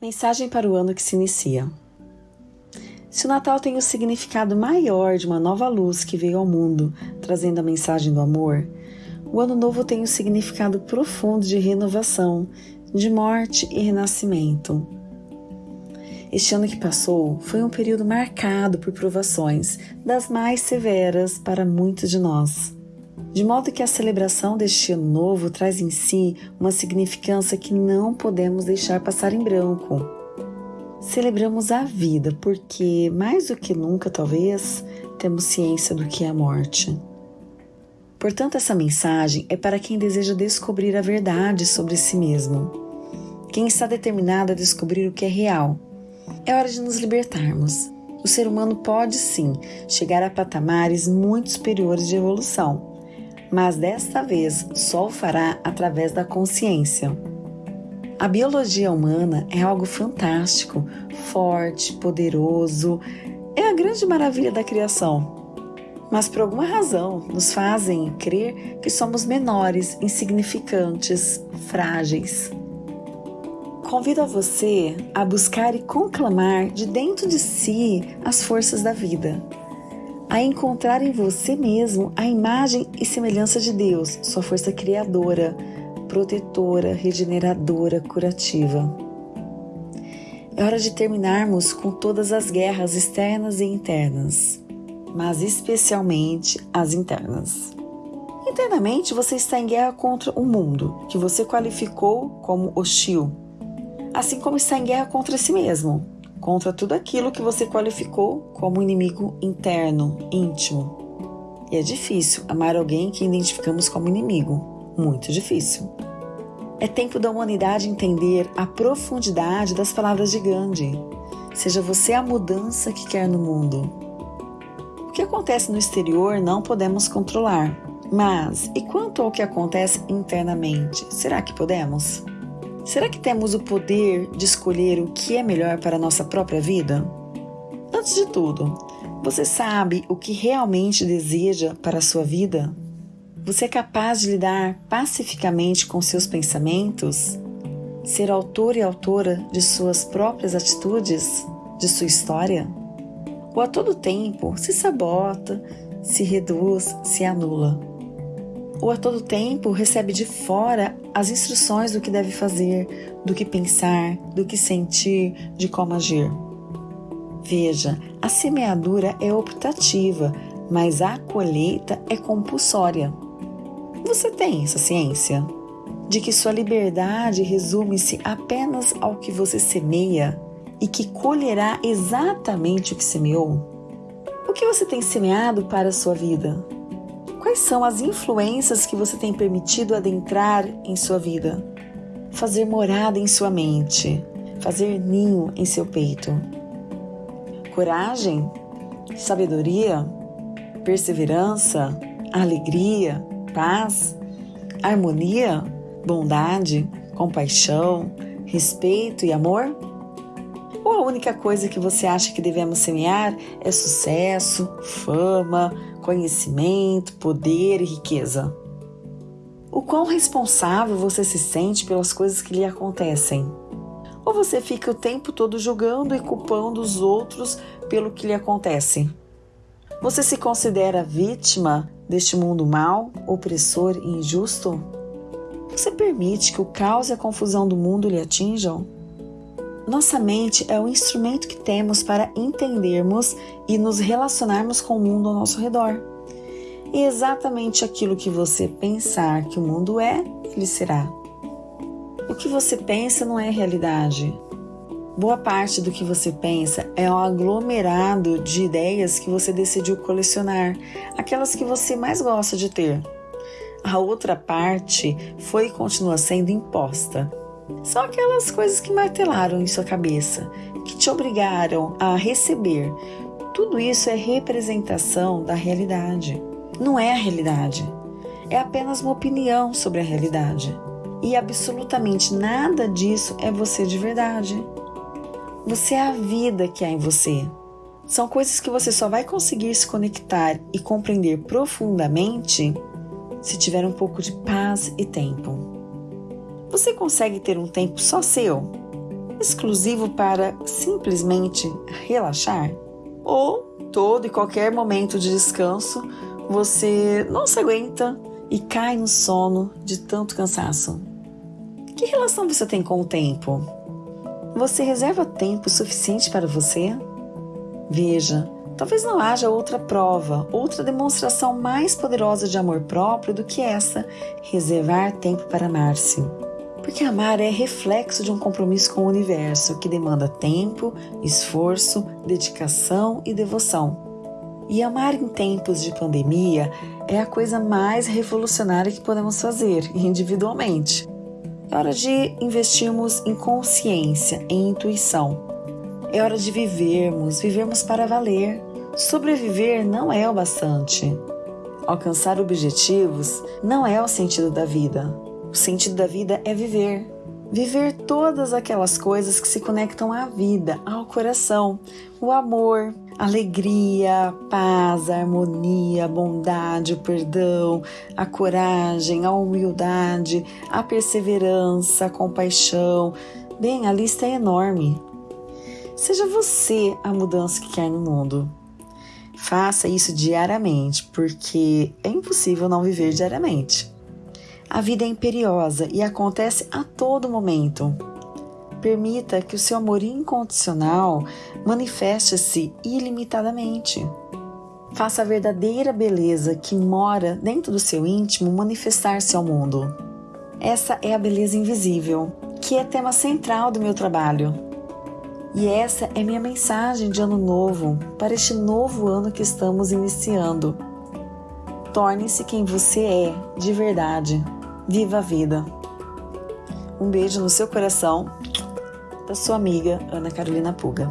Mensagem para o ano que se inicia. Se o Natal tem o significado maior de uma nova luz que veio ao mundo, trazendo a mensagem do amor, o Ano Novo tem o significado profundo de renovação, de morte e renascimento. Este ano que passou foi um período marcado por provações, das mais severas para muitos de nós de modo que a celebração deste ano novo traz em si uma significância que não podemos deixar passar em branco. Celebramos a vida porque, mais do que nunca, talvez, temos ciência do que é a morte. Portanto, essa mensagem é para quem deseja descobrir a verdade sobre si mesmo, quem está determinado a descobrir o que é real. É hora de nos libertarmos. O ser humano pode sim chegar a patamares muito superiores de evolução mas desta vez só o fará através da consciência. A biologia humana é algo fantástico, forte, poderoso, é a grande maravilha da criação. Mas por alguma razão nos fazem crer que somos menores, insignificantes, frágeis. Convido a você a buscar e conclamar de dentro de si as forças da vida a encontrar em você mesmo a imagem e semelhança de Deus, sua força criadora, protetora, regeneradora, curativa. É hora de terminarmos com todas as guerras externas e internas, mas especialmente as internas. Internamente, você está em guerra contra o mundo, que você qualificou como hostil, assim como está em guerra contra si mesmo, contra tudo aquilo que você qualificou como inimigo interno, íntimo. E é difícil amar alguém que identificamos como inimigo, muito difícil. É tempo da humanidade entender a profundidade das palavras de Gandhi. Seja você a mudança que quer no mundo. O que acontece no exterior não podemos controlar, mas e quanto ao que acontece internamente? Será que podemos? Será que temos o poder de escolher o que é melhor para a nossa própria vida? Antes de tudo, você sabe o que realmente deseja para a sua vida? Você é capaz de lidar pacificamente com seus pensamentos? Ser autor e autora de suas próprias atitudes? De sua história? Ou a todo tempo se sabota, se reduz, se anula? Ou a todo tempo recebe de fora as instruções do que deve fazer, do que pensar, do que sentir, de como agir. Veja, a semeadura é optativa, mas a colheita é compulsória. Você tem essa ciência? De que sua liberdade resume-se apenas ao que você semeia e que colherá exatamente o que semeou? O que você tem semeado para a sua vida? Quais são as influências que você tem permitido adentrar em sua vida? Fazer morada em sua mente, fazer ninho em seu peito. Coragem, sabedoria, perseverança, alegria, paz, harmonia, bondade, compaixão, respeito e amor? Ou a única coisa que você acha que devemos semear é sucesso, fama, conhecimento, poder e riqueza. O quão responsável você se sente pelas coisas que lhe acontecem? Ou você fica o tempo todo julgando e culpando os outros pelo que lhe acontece? Você se considera vítima deste mundo mau, opressor e injusto? Você permite que o caos e a confusão do mundo lhe atinjam? Nossa mente é o instrumento que temos para entendermos e nos relacionarmos com o mundo ao nosso redor. E exatamente aquilo que você pensar que o mundo é, ele será. O que você pensa não é realidade. Boa parte do que você pensa é um aglomerado de ideias que você decidiu colecionar, aquelas que você mais gosta de ter. A outra parte foi e continua sendo imposta são aquelas coisas que martelaram em sua cabeça, que te obrigaram a receber. Tudo isso é representação da realidade. Não é a realidade. É apenas uma opinião sobre a realidade. E absolutamente nada disso é você de verdade. Você é a vida que há em você. São coisas que você só vai conseguir se conectar e compreender profundamente se tiver um pouco de paz e tempo. Você consegue ter um tempo só seu? exclusivo para simplesmente relaxar? Ou todo e qualquer momento de descanso você não se aguenta e cai no sono de tanto cansaço? Que relação você tem com o tempo? Você reserva tempo suficiente para você? Veja, talvez não haja outra prova, outra demonstração mais poderosa de amor próprio do que essa: reservar tempo para amar-se. Porque amar é reflexo de um compromisso com o universo que demanda tempo, esforço, dedicação e devoção. E amar em tempos de pandemia é a coisa mais revolucionária que podemos fazer individualmente. É hora de investirmos em consciência, em intuição. É hora de vivermos, vivermos para valer. Sobreviver não é o bastante. Alcançar objetivos não é o sentido da vida. O sentido da vida é viver. Viver todas aquelas coisas que se conectam à vida, ao coração, o amor, alegria, paz, harmonia, bondade, o perdão, a coragem, a humildade, a perseverança, a compaixão. Bem, a lista é enorme. Seja você a mudança que quer no mundo. Faça isso diariamente, porque é impossível não viver diariamente. A vida é imperiosa e acontece a todo momento. Permita que o seu amor incondicional manifeste-se ilimitadamente. Faça a verdadeira beleza que mora dentro do seu íntimo manifestar-se ao mundo. Essa é a beleza invisível, que é tema central do meu trabalho. E essa é minha mensagem de ano novo para este novo ano que estamos iniciando. Torne-se quem você é de verdade. Viva a vida. Um beijo no seu coração da sua amiga Ana Carolina Puga.